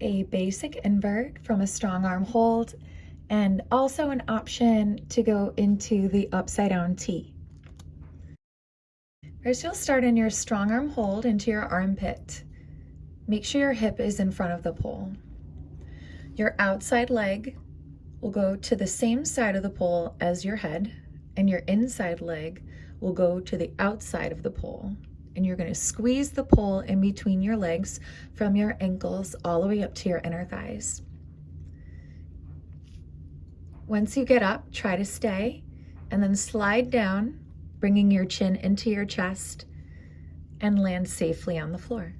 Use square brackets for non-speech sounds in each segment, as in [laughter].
a basic invert from a strong arm hold and also an option to go into the upside down T. First, you'll start in your strong arm hold into your armpit. Make sure your hip is in front of the pole. Your outside leg will go to the same side of the pole as your head, and your inside leg will go to the outside of the pole. And you're gonna squeeze the pole in between your legs from your ankles all the way up to your inner thighs. Once you get up, try to stay, and then slide down, bringing your chin into your chest, and land safely on the floor.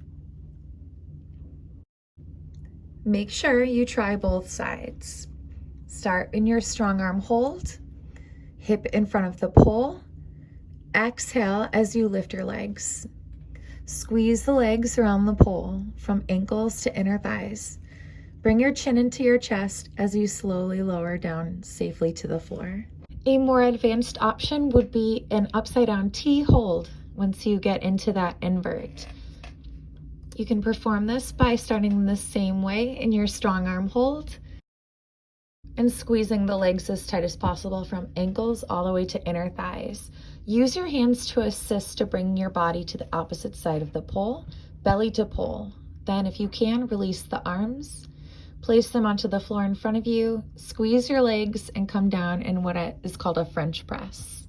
Make sure you try both sides. Start in your strong arm hold, hip in front of the pole. Exhale as you lift your legs. Squeeze the legs around the pole from ankles to inner thighs. Bring your chin into your chest as you slowly lower down safely to the floor. A more advanced option would be an upside down T hold once you get into that invert. You can perform this by starting the same way in your strong arm hold and squeezing the legs as tight as possible from ankles all the way to inner thighs. Use your hands to assist to bring your body to the opposite side of the pole, belly to pole. Then if you can, release the arms, place them onto the floor in front of you, squeeze your legs and come down in what is called a French press.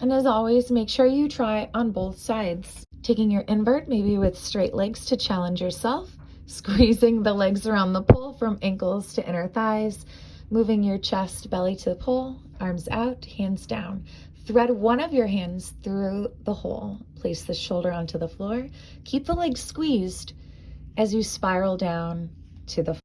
And as always, make sure you try on both sides. Taking your invert, maybe with straight legs to challenge yourself, [laughs] squeezing the legs around the pole from ankles to inner thighs, moving your chest, belly to the pole, arms out, hands down. Thread one of your hands through the hole. Place the shoulder onto the floor. Keep the legs squeezed as you spiral down to the